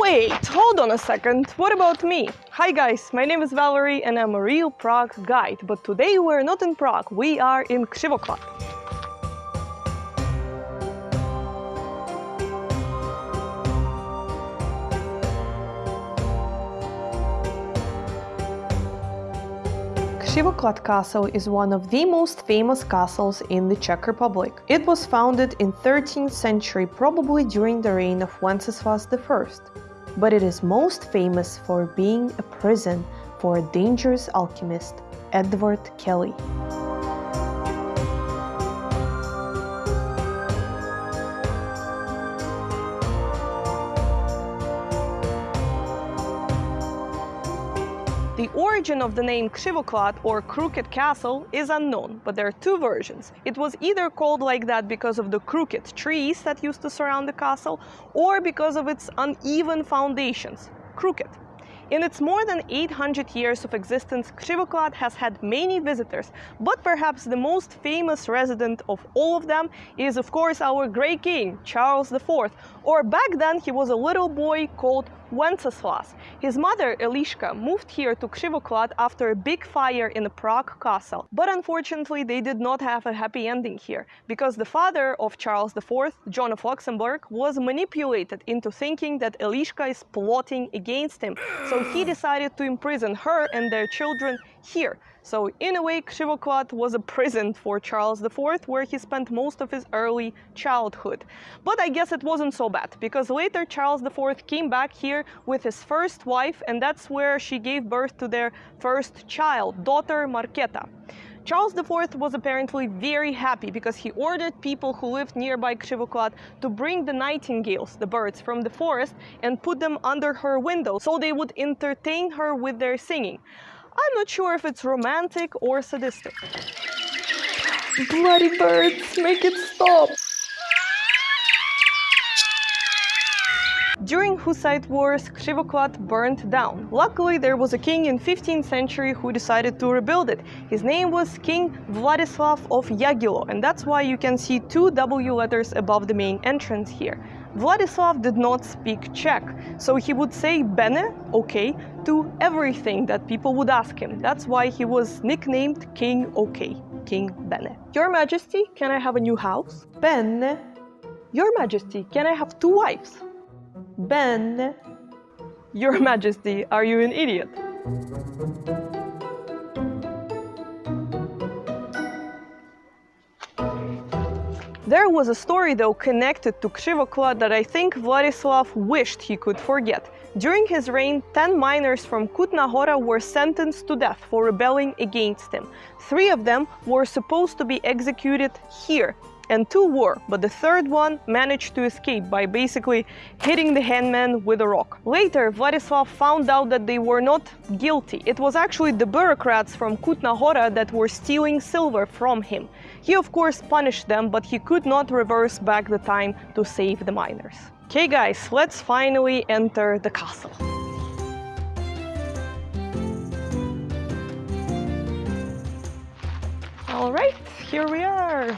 Wait, hold on a second. What about me? Hi guys, my name is Valerie and I'm a real Prague guide. But today we're not in Prague, we are in Křivoklát. Křivoklát Castle is one of the most famous castles in the Czech Republic. It was founded in 13th century, probably during the reign of Wenceslas I. But it is most famous for being a prison for a dangerous alchemist, Edward Kelly. The origin of the name Křivoklát or Crooked Castle is unknown, but there are two versions. It was either called like that because of the crooked trees that used to surround the castle, or because of its uneven foundations, crooked. In its more than 800 years of existence, Křivoklát has had many visitors, but perhaps the most famous resident of all of them is of course our great king, Charles IV, or back then he was a little boy called Wenceslas. His mother, Eliška, moved here to Křivoklát after a big fire in the Prague castle. But unfortunately, they did not have a happy ending here, because the father of Charles IV, John of Luxembourg, was manipulated into thinking that Eliška is plotting against him. So he decided to imprison her and their children here. So in a way, Křivoklát was a prison for Charles IV, where he spent most of his early childhood. But I guess it wasn't so bad, because later Charles IV came back here with his first wife, and that's where she gave birth to their first child, daughter Markéta. Charles IV was apparently very happy because he ordered people who lived nearby Křivoklát to bring the nightingales, the birds from the forest, and put them under her window so they would entertain her with their singing. I'm not sure if it's romantic or sadistic. Bloody birds, make it stop! During Hussite wars, Křivoklát burned down. Luckily, there was a king in 15th century who decided to rebuild it. His name was King Vladislav of Jagiello, and that's why you can see two W letters above the main entrance here. Vladislav did not speak Czech, so he would say bene, okay, to everything that people would ask him. That's why he was nicknamed King OK, King Bene. Your Majesty, can I have a new house? Bene. Your Majesty, can I have two wives? Bene. Your Majesty, are you an idiot? There was a story though connected to Křivoklát that I think Vladislav wished he could forget. During his reign, 10 miners from Kutná Hora were sentenced to death for rebelling against him. Three of them were supposed to be executed here, and two were, but the third one managed to escape by basically hitting the hangman with a rock. Later, Vladislav found out that they were not guilty. It was actually the bureaucrats from Kutná Hora that were stealing silver from him. He of course punished them, but he could not reverse back the time to save the miners. Okay guys, let's finally enter the castle. Alright, here we are.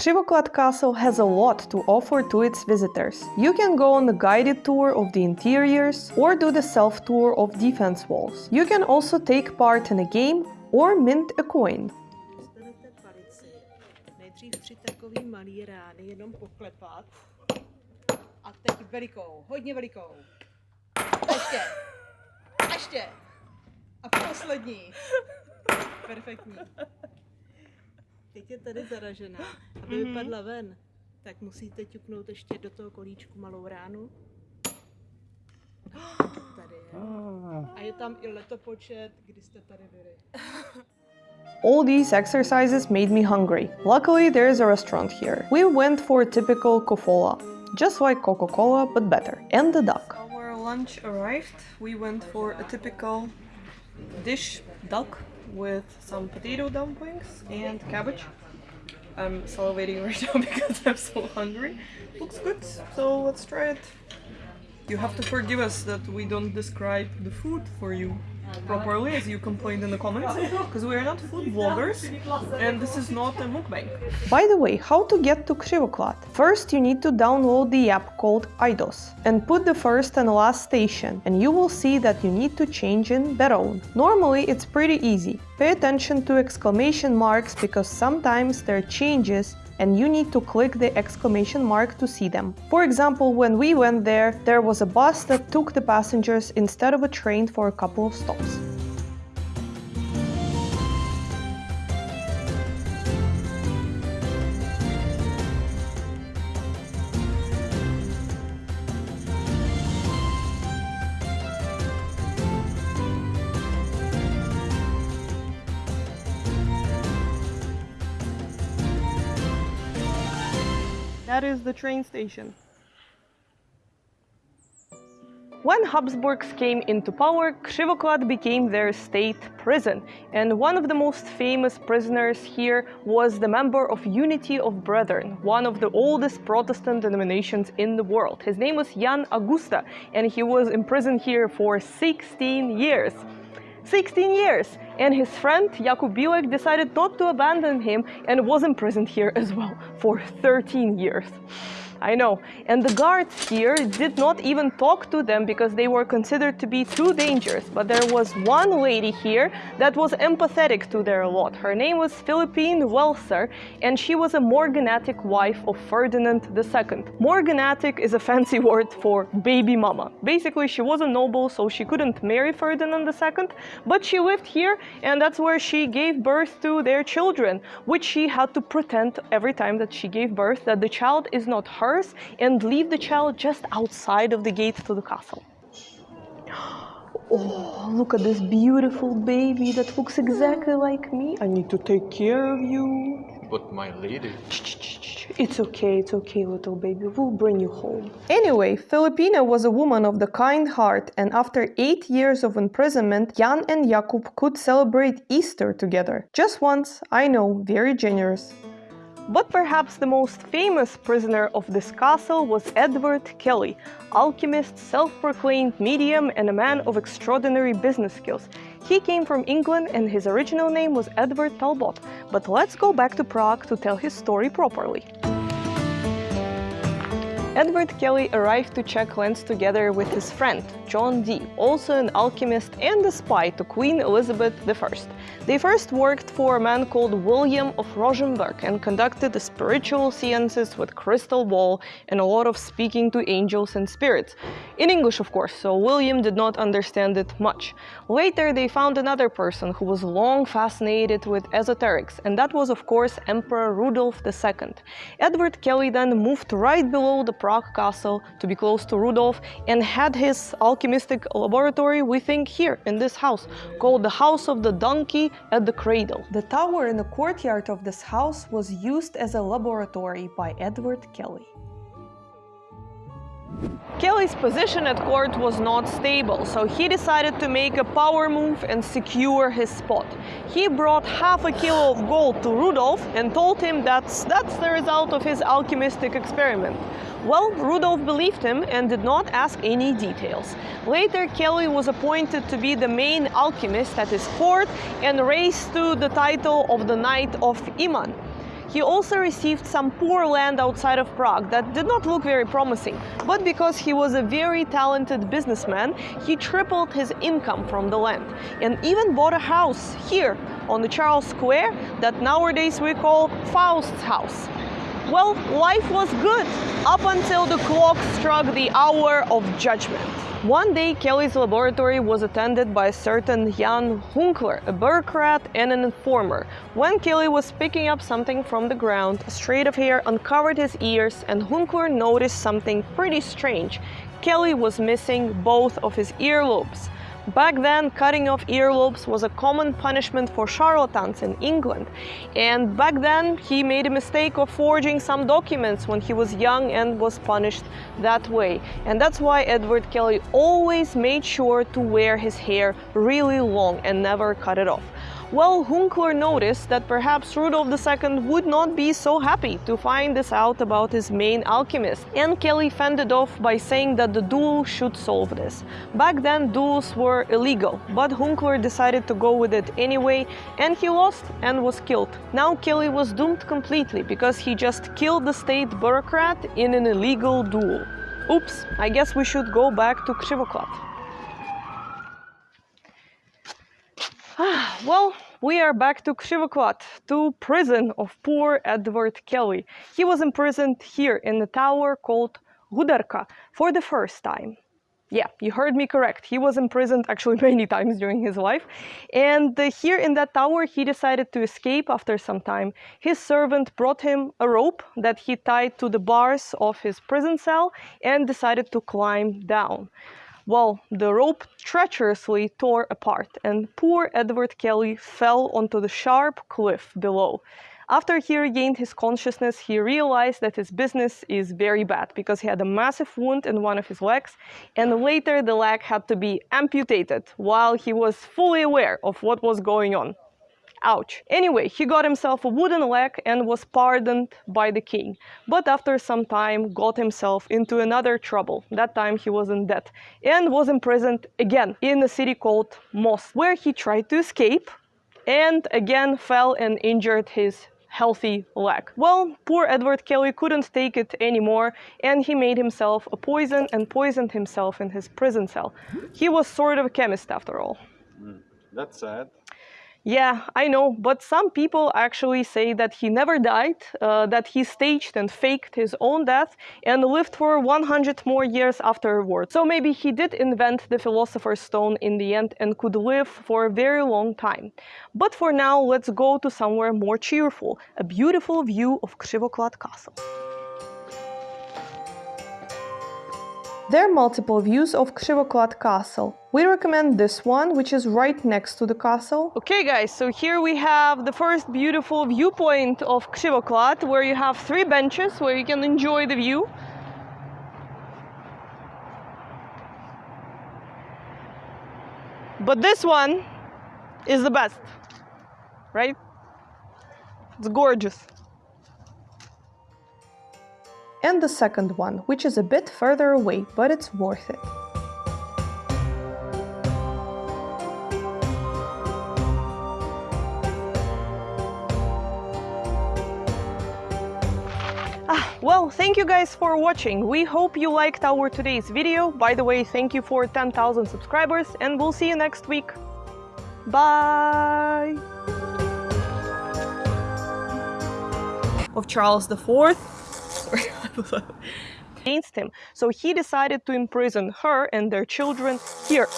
Křivoklát Castle has a lot to offer to its visitors. You can go on a guided tour of the interiors or do the self-tour of defense walls. You can also take part in a game or mint a coin. Teď je tady zaražená. Aby Mhm. vypadla ven, tak musíte ťuknout ještě do toho kolíčku malou ránu. Tady je. A je tam i letopočet, kdy jste tady byli. All these exercises made me hungry. Luckily, there is a restaurant here. We went for a typical kofola, just like Coca-Cola but better, and the duck. Our lunch arrived. We went for a typical dish, duck, with some potato dumplings and cabbage. I'm salivating right now because I'm so hungry. Looks good, so let's try it. You have to forgive us that we don't describe the food for you properly as you complained in the comments because we are not food vloggers and this is not a mukbang. By the way, how to get to Křivoklát? First you need to download the app called Idos and put the first and last station and you will see that you need to change in Beroun. Normally it's pretty easy. Pay attention to exclamation marks because sometimes there are changes and you need to click the exclamation mark to see them. For example, when we went there, there was a bus that took the passengers instead of a train for a couple of stops. That is the train station. When Habsburgs came into power, Křivoklát became their state prison, and one of the most famous prisoners here was the member of Unity of Brethren, one of the oldest Protestant denominations in the world. His name was Jan Augusta, and he was imprisoned here for 16 years. 16 years, and his friend Jakub Bílek decided not to abandon him and was imprisoned here as well for 13 years. I know. And the guards here did not even talk to them because they were considered to be too dangerous. But there was one lady here that was empathetic to their lot. Her name was Philippine Welser, and she was a morganatic wife of Ferdinand II. Morganatic is a fancy word for baby mama. Basically, she was a noble, so she couldn't marry Ferdinand II, but she lived here, and that's where she gave birth to their children, which she had to pretend every time that she gave birth that the child is not her and leave the child just outside of the gate to the castle. Oh, look at this beautiful baby that looks exactly like me. I need to take care of you. But my lady. It's okay, it's okay, little baby. We'll bring you home. Anyway, Filipina was a woman of the kind heart, and after eight years of imprisonment, Jan and Jakub could celebrate Easter together. Just once, I know, very generous. But perhaps the most famous prisoner of this castle was Edward Kelly, alchemist, self-proclaimed medium and a man of extraordinary business skills. He came from England and his original name was Edward Talbot. But let's go back to Prague to tell his story properly. Edward Kelly arrived to Czech lands together with his friend, John Dee, also an alchemist and a spy to Queen Elizabeth I. They first worked for a man called William of Rosenberg and conducted spiritual seances with crystal ball and a lot of speaking to angels and spirits. In English, of course, so William did not understand it much. Later, they found another person who was long fascinated with esoterics, and that was, of course, Emperor Rudolf II. Edward Kelly then moved right below the Prague castle to be close to Rudolf and had his alchemistic laboratory, we think, here in this house, called the House of the Donkey at the Cradle. The tower in the courtyard of this house was used as a laboratory by Edward Kelly. Kelly's position at court was not stable, so he decided to make a power move and secure his spot. He brought half a kilo of gold to Rudolf and told him that's, that's the result of his alchemistic experiment. Well, Rudolf believed him and did not ask any details. Later, Kelly was appointed to be the main alchemist at his court and raised to the title of the Knight of Iman. He also received some poor land outside of Prague that did not look very promising, but because he was a very talented businessman, he tripled his income from the land and even bought a house here on the Charles Square that nowadays we call Faust's house. Well, life was good up until the clock struck the hour of judgment. One day, Kelly's laboratory was attended by a certain Jan Hunkler, a bureaucrat and an informer. When Kelly was picking up something from the ground, a straight of hair uncovered his ears, and Hunkler noticed something pretty strange. Kelly was missing both of his earlobes. Back then, cutting off earlobes was a common punishment for charlatans in England. And back then, he made a mistake of forging some documents when he was young and was punished that way. And that's why Edward Kelly always made sure to wear his hair really long and never cut it off. Well, Hunkler noticed that perhaps Rudolf II would not be so happy to find this out about his main alchemist, and Kelly fended off by saying that the duel should solve this. Back then, duels were illegal, but Hunkler decided to go with it anyway, and he lost and was killed. Now Kelly was doomed completely because he just killed the state bureaucrat in an illegal duel. Oops, I guess we should go back to Křivoklát. Well, we are back to Křivoklát, to prison of poor Edward Kelly. He was imprisoned here in the tower called Huderka for the first time. Yeah, you heard me correct. He was imprisoned actually many times during his life. And uh, here in that tower, he decided to escape after some time. His servant brought him a rope that he tied to the bars of his prison cell and decided to climb down. Well, the rope treacherously tore apart, and poor Edward Kelly fell onto the sharp cliff below. After he regained his consciousness, he realized that his business is very bad because he had a massive wound in one of his legs, and later the leg had to be amputated while he was fully aware of what was going on. Ouch. Anyway, he got himself a wooden leg and was pardoned by the king. But after some time got himself into another trouble. That time he was in debt and was imprisoned again in a city called Most, where he tried to escape and again fell and injured his healthy leg. Well, poor Edward Kelly couldn't take it anymore and he made himself a poison and poisoned himself in his prison cell. He was sort of a chemist after all. Mm, that's sad. Yeah, I know, but some people actually say that he never died, uh, that he staged and faked his own death and lived for 100 more years afterwards. So maybe he did invent the Philosopher's Stone in the end and could live for a very long time. But for now, let's go to somewhere more cheerful, a beautiful view of Křivoklát Castle. There are multiple views of Křivoklát Castle. We recommend this one, which is right next to the castle. Okay guys, so here we have the first beautiful viewpoint of Křivoklát, where you have three benches where you can enjoy the view. But this one is the best, right? It's gorgeous and the second one, which is a bit further away, but it's worth it. Ah, well, thank you guys for watching. We hope you liked our today's video. By the way, thank you for 10,000 subscribers and we'll see you next week. Bye! Of Charles IV against him. So he decided to imprison her and their children here.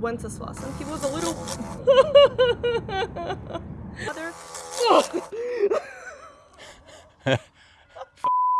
Wenceslas, he was a little... Mother...